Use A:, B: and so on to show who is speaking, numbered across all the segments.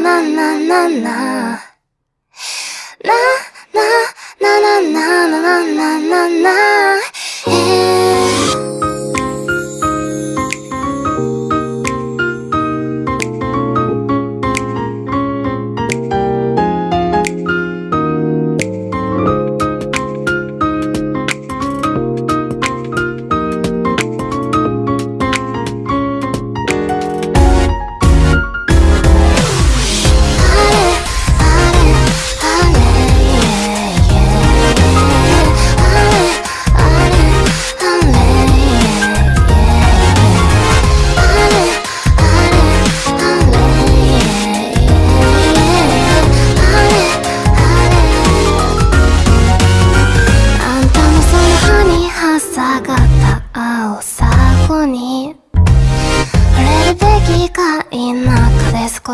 A: なななななななななななななな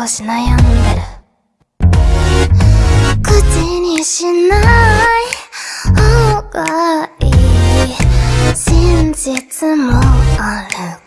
A: し悩んでる口にしない。方がいい真実もある。